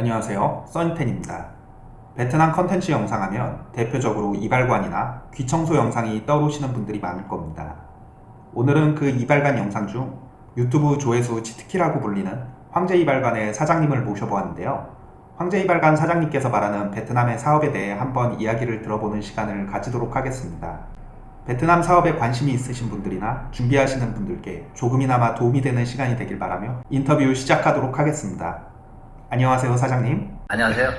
안녕하세요. 써니텐입니다. 베트남 컨텐츠 영상 하면 대표적으로 이발관이나 귀청소 영상이 떠오르시는 분들이 많을 겁니다. 오늘은 그 이발관 영상 중 유튜브 조회수 치트키라고 불리는 황제 이발관의 사장님을 모셔보았는데요. 황제 이발관 사장님께서 말하는 베트남의 사업에 대해 한번 이야기를 들어보는 시간을 가지도록 하겠습니다. 베트남 사업에 관심이 있으신 분들이나 준비하시는 분들께 조금이나마 도움이 되는 시간이 되길 바라며 인터뷰 시작하도록 하겠습니다 안녕하세요 사장님 안녕하세요.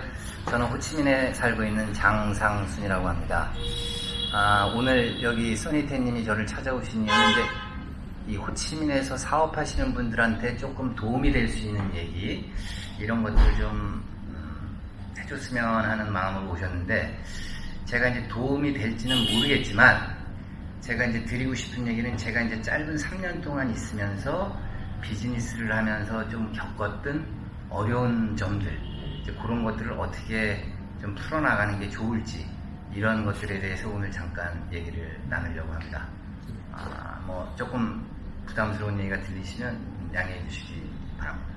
저는 호치민에 살고 있는 장상순이라고 합니다. 아, 오늘 여기 써니텐님이 저를 찾아오신 이유는 이제 이 호치민에서 사업하시는 분들한테 조금 도움이 될 수 있는 얘기 이런 것들 좀 음, 해줬으면 하는 마음으로 오셨는데 제가 이제 도움이 될지는 모르겠지만 제가 이제 드리고 싶은 얘기는 제가 이제 짧은 3년 동안 있으면서 비즈니스를 하면서 좀 겪었던 어려운 점들 그런 것들을 어떻게 좀 풀어나가는 게 좋을지 이런 것들에 대해서 오늘 잠깐 얘기를 나누려고 합니다. 아, 뭐 조금 부담스러운 얘기가 들리시면 양해해 주시기 바랍니다.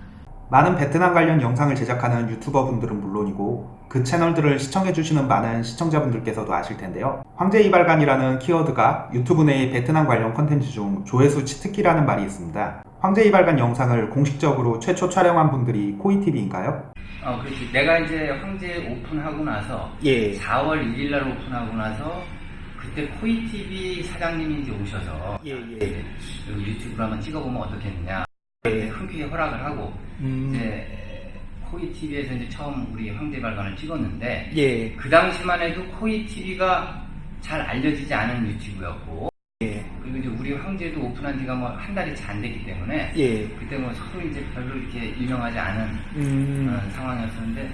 많은 베트남 관련 영상을 제작하는 유튜버 분들은 물론이고 그 채널들을 시청해주시는 많은 시청자분들께서도 아실 텐데요. 황제 이발관이라는 키워드가 유튜브 내의 베트남 관련 컨텐츠 중 조회수 치트키라는 말이 있습니다. 황제 이발관 영상을 공식적으로 최초 촬영한 분들이 코이TV인가요? 어, 그렇지. 내가 이제 황제 오픈하고 나서 예. 4월 1일 날 오픈하고 나서 그때 코이TV 사장님이 이제 오셔서 예, 예. 여기 유튜브로 한번 찍어보면 어떻겠느냐. 예. 흔쾌히 허락을 하고 음, 이제 코이 TV에서 이제 처음 우리 황제발관을 찍었는데 예. 그 당시만 해도 코이 TV가 잘 알려지지 않은 유튜브였고 예. 그리고 이제 우리 황제도 오픈한 지가 뭐 한 달이 채 안 됐기 때문에 예. 그때 뭐 서로 이제 별로 이렇게 유명하지 않은 음, 그런 상황이었었는데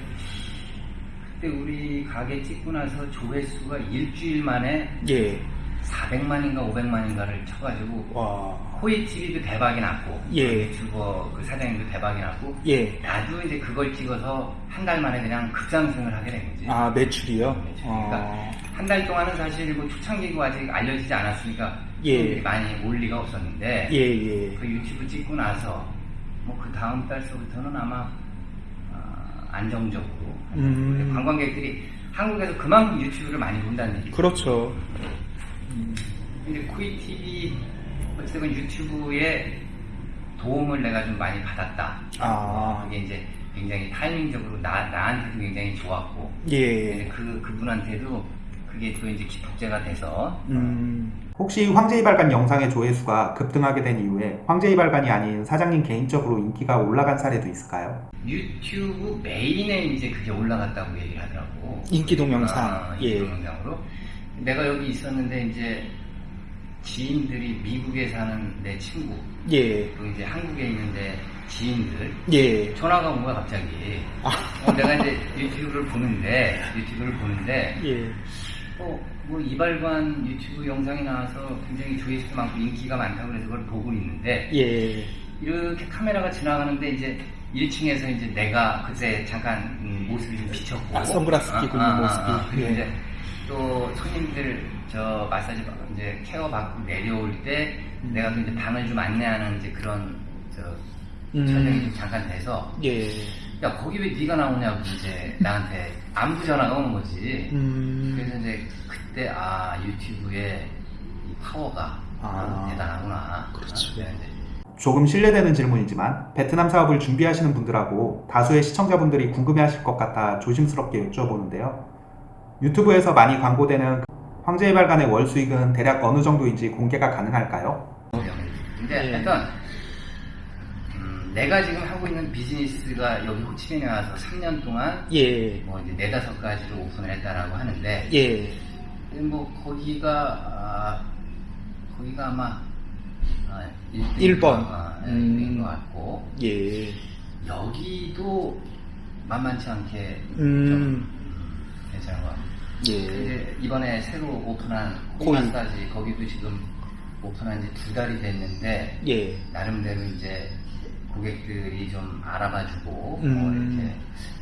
그때 우리 가게 찍고 나서 조회수가 일주일 만에 예. 400만인가 500만인가를 쳐가지고 와. 코이 TV도 대박이 났고 예. 유튜버 그 사장님도 대박이 났고 예. 나도 이제 그걸 찍어서 한 달 만에 그냥 급상승을 하게 된 거지. 아, 매출이요? 매출. 어, 한달 동안은 사실 뭐 초창기고 아직 알려지지 않았으니까 예. 많이 올 리가 없었는데 예, 예. 그 유튜브 찍고 나서 뭐 그 다음 달서부터는 아마 어, 안정적으로 음. 관광객들이 한국에서 그만큼 유튜브를 많이 본다는 얘기죠. 그렇죠. 근데 코이 TV 어쨌든 유튜브에 도움을 내가 좀 많이 받았다. 아. 그게 이제 굉장히 타이밍적으로 나, 나한테도 굉장히 좋았고 예. 그 그분한테도 그게 또 이제 기폭제가 돼서 음. 혹시 황제이발관 영상의 조회수가 급등하게 된 이후에 황제이발관이 아닌 사장님 개인적으로 인기가 올라간 사례도 있을까요? 유튜브 메인에 이제 그게 올라갔다고 얘기를 하더라고. 인기 동영상. 아, 예. 인기 동영상으로. 내가 여기 있었는데 이제 지인들이 미국에 사는 내 친구 예. 또 이제 한국에 있는데 지인들 예. 전화가 온 거야 갑자기. 아. 어, 내가 이제 유튜브를 보는데 유튜브를 보는데 예. 어, 뭐 이발관 유튜브 영상이 나와서 굉장히 조회수도 많고 인기가 많다고 그래서 그걸 보고 있는데 예. 이렇게 카메라가 지나가는데 이제 1층에서 이제 내가 그때 잠깐 음, 모습이 좀 비쳤고 아, 선글라스 끼고 있는 모습이. 그리고 예. 이제 또 손님들 저 마사지 받- 이제 케어 받고 내려올 때 음. 내가 또 이제 방을 좀 안내하는 이제 그런 저 음. 촬영이 좀 잠깐 돼서 예. 야 거기 왜 네가 나오냐고 이제 나한테 안부 전화가 오는 거지. 음. 그래서 이제 그때 아 유튜브의 이 파워가 아. 대단하구나. 그렇죠. 네, 네. 조금 실례되는 질문이지만 베트남 사업을 준비하시는 분들하고 다수의 시청자분들이 궁금해하실 것 같아 조심스럽게 여쭤보는데요. 유튜브에서 많이 광고되는 황제이발관의 월 수익은 대략 어느 정도인지 공개가 가능할까요? 근데 예. 하여튼 음, 내가 지금 하고 있는 비즈니스가 여기 호치민에 와서 3년 동안 예. 뭐 이제 네다섯 가지를 오픈을 했다라고 하는데 예. 뭐 거기가 아, 거기가 아마 아, 일 번. 인 음. 것 같고 예. 여기도 만만치 않게 좀 음. 음, 괜찮은 것 같아요. 예. 이번에 새로 오픈한 코이. 코이마사지 거기도 지금 오픈한 지 두 달이 됐는데 예. 나름대로 이제 고객들이 좀 알아봐주고 음. 뭐 이렇게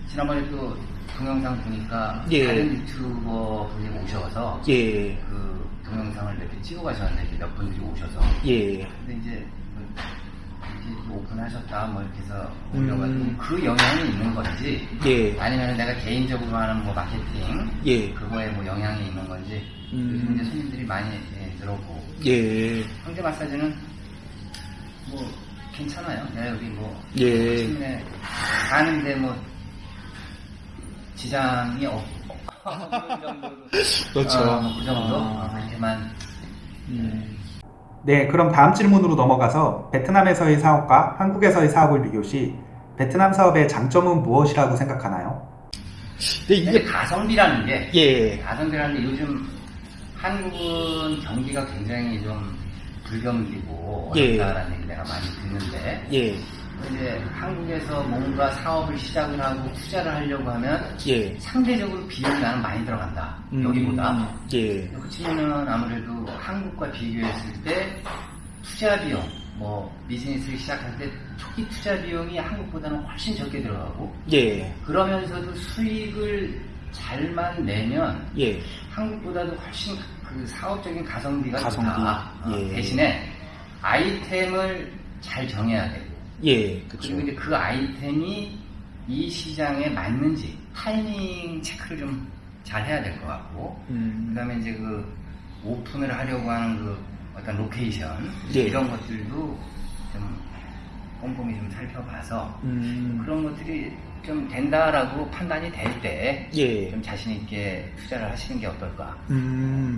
지난번에 또 동영상 보니까 예. 다른 유튜버 분이 오셔서 예. 그 동영상을 이렇게 찍어 가셨는데 몇 분들이 오셔서 예. 근데 이제 오픈하셨다 뭐 이렇게 해서 음. 올려가지고 그 영향이 있는 건지 예. 아니면 내가 개인적으로 하는 뭐 마케팅 예. 그거에 뭐 영향이 있는 건지 음. 요즘 이제 손님들이 많이 예, 들어오고 예. 황제 마사지는 뭐 괜찮아요. 내가 여기 뭐 예. 시민에 가는데 뭐 지장이 없. 그 정도로. 그렇죠. 어, 뭐그 정도 아. 어, 그렇게만 음. 네, 그럼 다음 질문으로 넘어가서 베트남에서의 사업과 한국에서의 사업을 비교 시 베트남 사업의 장점은 무엇이라고 생각하나요? 근데 이게 가성비라는 게 예. 가성비라는 게 요즘 한국은 경기가 굉장히 좀 불경기고 예. 어렵다라는 얘기 내가 많이 듣는데 예. 이제 한국에서 뭔가 사업을 시작을 하고 투자를 하려고 하면 예. 상대적으로 비용이 나는 많이 들어간다. 음. 여기보다. 예. 그치면은 아무래도 한국과 비교했을 때 투자 비용, 뭐 비즈니스를 시작할 때 초기 투자 비용이 한국보다는 훨씬 적게 들어가고 예. 그러면서도 수익을 잘만 내면 예. 한국보다도 훨씬 그 사업적인 가성비가 가성비, 좋다. 어, 예. 대신에 아이템을 잘 정해야 되고 예. 그쵸. 그리고 이제 그 아이템이 이 시장에 맞는지 타이밍 체크를 좀 잘 해야 될 것 같고 음. 그다음에 이제 그 오픈을 하려고 하는 그 어떤 로케이션 예. 이런 것들도 좀 꼼꼼히 좀 살펴봐서 음. 그런 것들이 좀 된다라고 판단이 될 때좀 예. 자신 있게 투자를 하시는 게 어떨까? 음.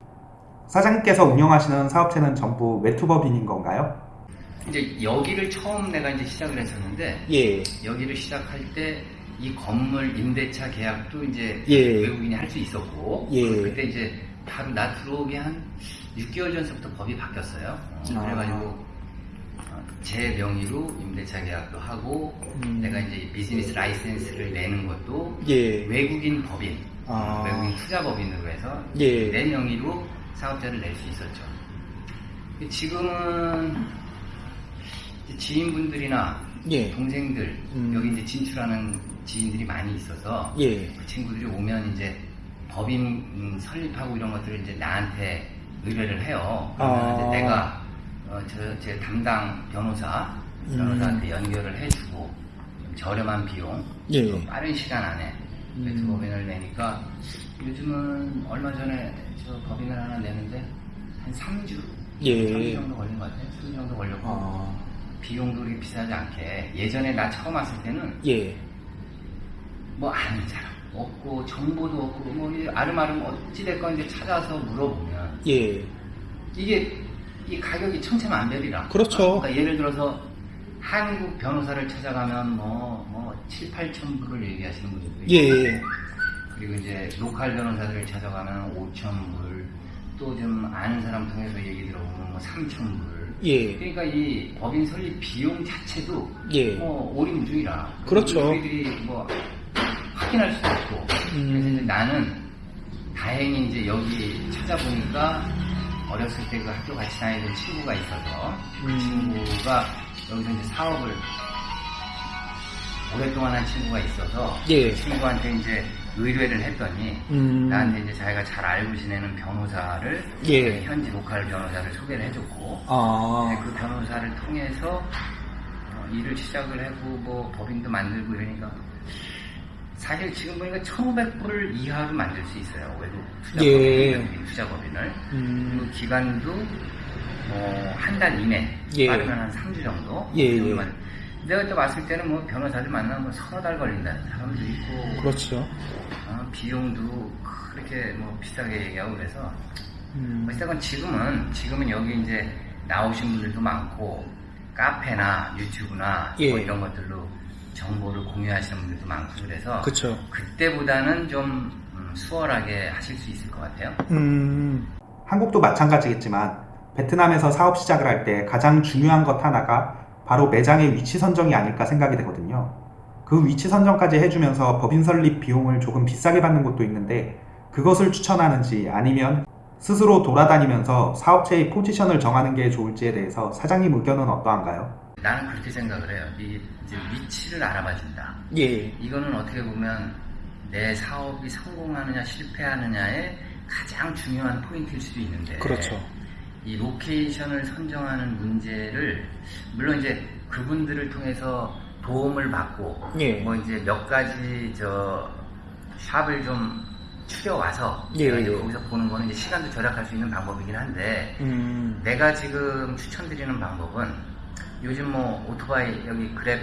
사장님께서 운영하시는 사업체는 전부 외투법인인 건가요? 이제 여기를 처음 내가 이제 시작을 했었는데 예. 여기를 시작할 때 이 건물 임대차 계약도 이제 예. 외국인이 할 수 있었고 예. 그때 이제 바로 나 들어오기 한 6개월 전서부터 법이 바뀌었어요. 어, 아. 그래가지고 어, 제 명의로 임대차 계약도 하고 음. 내가 이제 비즈니스 라이센스를 내는 것도 예. 외국인 법인, 아. 외국인 투자 법인으로 해서 예. 내 명의로 사업자를 낼 수 있었죠. 지금은 지인분들이나 예. 동생들 음. 여기 이제 진출하는 지인들이 많이 있어서 예. 그 친구들이 오면 이제 법인 음, 설립하고 이런 것들을 이제 나한테 의뢰를 해요. 그러면 아. 이제 내가 어, 저, 제 담당 변호사 음. 변호사한테 연결을 해주고 좀 저렴한 비용, 예. 또 빠른 시간 안에 음. 법인을 내니까 요즘은 얼마 전에 저 법인을 하나 내는데 한 3주, 예. 3주 정도 걸린 것 같아요. 3주 정도 걸렸고 아. 비용도 그렇게 비싸지 않게 예전에 나 처음 왔을 때는 예. 뭐 아는 사람 없고 정보도 없고 뭐이 아름아름 어찌됐건 이제 찾아서 물어보면 예. 이게 이 가격이 천차만별이라 그렇죠. 그러니까 예를 들어서 한국 변호사를 찾아가면 뭐, 뭐 7, 8천 불을 얘기하시는 분들도 있고 예. 그리고 이제 로컬 변호사들을 찾아가면 5천 불, 또 좀 아는 사람 통해서 얘기 들어보면 뭐 3천 불. 예. 그러니까 이 법인 설립 비용 자체도 예. 뭐 오리무중이라. 그렇죠. 우리들이 뭐 확인할 수도 없고. 음. 그래서 이제 나는 다행히 이제 여기 찾아보니까 어렸을 때 그 학교 같이 다니던 친구가 있어서 그 음. 친구가 여기서 이제 사업을 오랫동안 한 친구가 있어서 예. 그 친구한테 이제 의뢰를 했더니 음. 나한테 이제 자기가 잘 알고 지내는 변호사를 예. 현지 로컬 변호사를 소개를 해줬고 아. 그 변호사를 통해서 어, 일을 시작을 하고 뭐 법인도 만들고 이러니까 사실 지금 보니까 1,500불 이하로 만들 수 있어요 외국 투자법인, 예. 투자법인을 음. 그리고 기간도 어, 한 달 이내 예. 빠르면 한 3주 정도 예, 그 예. 내가 그때 봤을 때는 뭐 변호사를 만나면 뭐 서너 달 걸린다는 사람도 있고 그렇죠. 어, 비용도 그렇게 뭐 비싸게 얘기하고 그래서 음. 어쨌건 지금은 지금은 여기 이제 나오신 분들도 많고 카페나 유튜브나 예. 뭐 이런 것들로 정보를 공유하시는 분들도 많고 그래서 그쵸. 그때보다는 좀 음, 수월하게 하실 수 있을 것 같아요. 음. 한국도 마찬가지겠지만 베트남에서 사업 시작을 할 때 가장 중요한 것 하나가 바로 매장의 위치 선정이 아닐까 생각이 되거든요. 그 위치 선정까지 해주면서 법인 설립 비용을 조금 비싸게 받는 곳도 있는데 그것을 추천하는지 아니면 스스로 돌아다니면서 사업체의 포지션을 정하는 게 좋을지에 대해서 사장님 의견은 어떠한가요? 나는 그렇게 생각을 해요. 이 이제 위치를 알아봐 준다. 예. 이거는 어떻게 보면 내 사업이 성공하느냐 실패하느냐의 가장 중요한 포인트일 수도 있는데 그렇죠. 이 로케이션을 선정하는 문제를 물론 이제 그분들을 통해서 도움을 받고 예. 뭐 이제 몇 가지 저 샵을 좀 추려 와서 예, 예. 거기서 보는 거는 이제 시간도 절약할 수 있는 방법이긴 한데 음. 내가 지금 추천드리는 방법은 요즘 뭐 오토바이 여기 그랩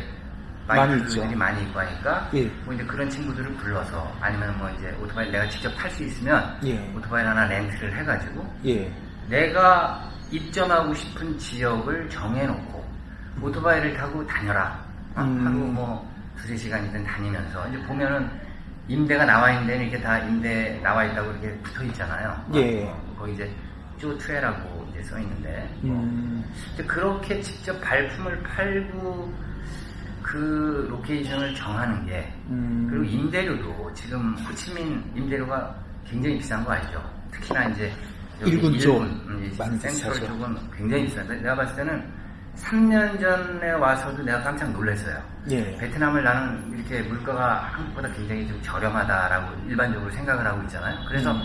많이 바이크들이 있죠. 많이 있고 하니까 예. 뭐 이제 그런 친구들을 불러서 아니면 뭐 이제 오토바이 내가 직접 탈 수 있으면 예. 오토바이 하나 렌트를 해가지고 예. 내가 입점하고 싶은 지역을 정해놓고 오토바이를 타고 다녀라. 어, 음. 하루 뭐 두세 시간이든 다니면서 이제 보면은 임대가 나와 있는 데는 이렇게 다 임대 나와 있다고 이렇게 붙어 있잖아요. 예. 어, 거기 이제 cho thuê라고 이제 써 있는데 음. 그렇게 직접 발품을 팔고 그 로케이션을 정하는 게 음. 그리고 임대료도 지금 호치민 임대료가 굉장히 비싼 거 알죠? 특히나 이제 여기 일군 쪽 음, 이 많이 비싸죠. 쪽은 굉장히 비싼데 내가 봤을 때는 3년 전에 와서도 내가 깜짝 놀랐어요. 예. 베트남을 나는 이렇게 물가가 한국보다 굉장히 좀 저렴하다라고 일반적으로 생각을 하고 있잖아요. 그래서 음.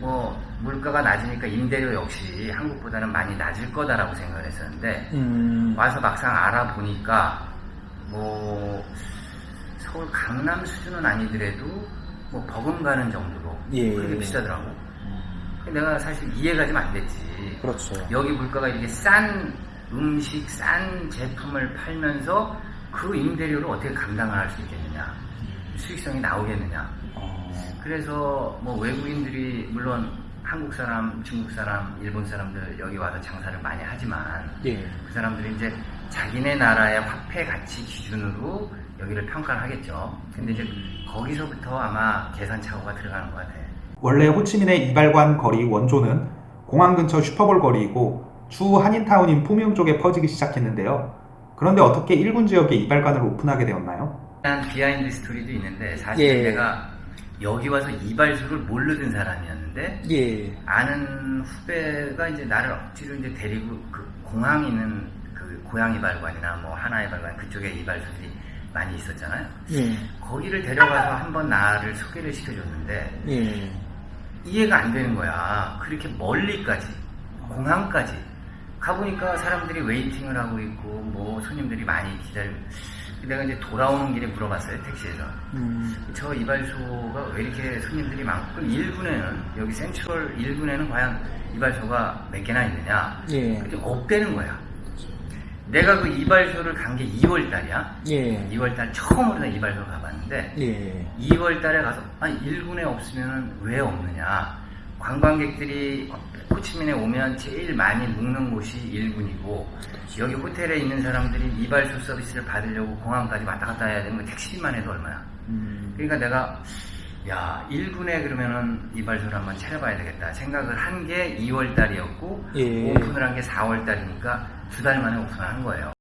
뭐 물가가 낮으니까 임대료 역시 한국보다는 많이 낮을 거다라고 생각을 했었는데 음. 와서 막상 알아보니까 뭐 서울 강남 수준은 아니더라도 뭐 버금가는 정도로 예. 그렇게 비싸더라고. 내가 사실 이해가 좀 안 됐지. 그렇죠. 여기 물가가 이렇게 싼 음식, 싼 제품을 팔면서 그 임대료를 어떻게 감당을 할 수 있겠느냐. 수익성이 나오겠느냐. 어. 그래서 뭐 외국인들이 물론 한국 사람, 중국 사람, 일본 사람들 여기 와서 장사를 많이 하지만 예. 그 사람들이 이제 자기네 나라의 화폐 가치 기준으로 여기를 평가를 하겠죠. 근데 이제 거기서부터 아마 계산 착오가 들어가는 것 같아. 원래 호치민의 이발관 거리 원조는 공항 근처 슈퍼볼 거리이고 주 한인타운인 푸미ung 쪽에 퍼지기 시작했는데요. 그런데 어떻게 일군 지역에 이발관을 오픈하게 되었나요? 한 비하인드 스토리도 있는데 사실 예. 내가 여기 와서 이발소를 모르던 사람이었는데 예. 아는 후배가 이제 나를 억지로 이제 데리고 그 공항 있는 그 고양 이발관이나 뭐 하나 이발관 그쪽에 이발소들이 많이 있었잖아요. 예. 거기를 데려가서 한번 나를 소개를 시켜줬는데 예. 이해가 안 되는 거야. 그렇게 멀리까지, 공항까지. 가보니까 사람들이 웨이팅을 하고 있고, 뭐, 손님들이 많이 기다리고. 내가 이제 돌아오는 길에 물어봤어요, 택시에서. 음. 저 이발소가 왜 이렇게 손님들이 많고, 그럼 1군에는, 여기 센트럴 1군에는 과연 이발소가 몇 개나 있느냐? 예. 근데 없대는 거야. 내가 그 이발소를 간 게 2월 달이야. 예. 2월 달 처음으로 나 이발소 가봤는데, 예. 2월 달에 가서 아니 1군에 없으면 왜 없느냐 관광객들이 호치민에 오면 제일 많이 묵는 곳이 1군이고 여기 호텔에 있는 사람들이 이발소 서비스를 받으려고 공항까지 왔다 갔다 해야 되는 거 택시비만 해도 얼마야 음. 그러니까 내가 야 1군에 그러면은 이발소를 한번 차려봐야 되겠다 생각을 한 게 2월 달이었고 예. 오픈을 한 게 4월 달이니까 두 달 만에 오픈을 한 거예요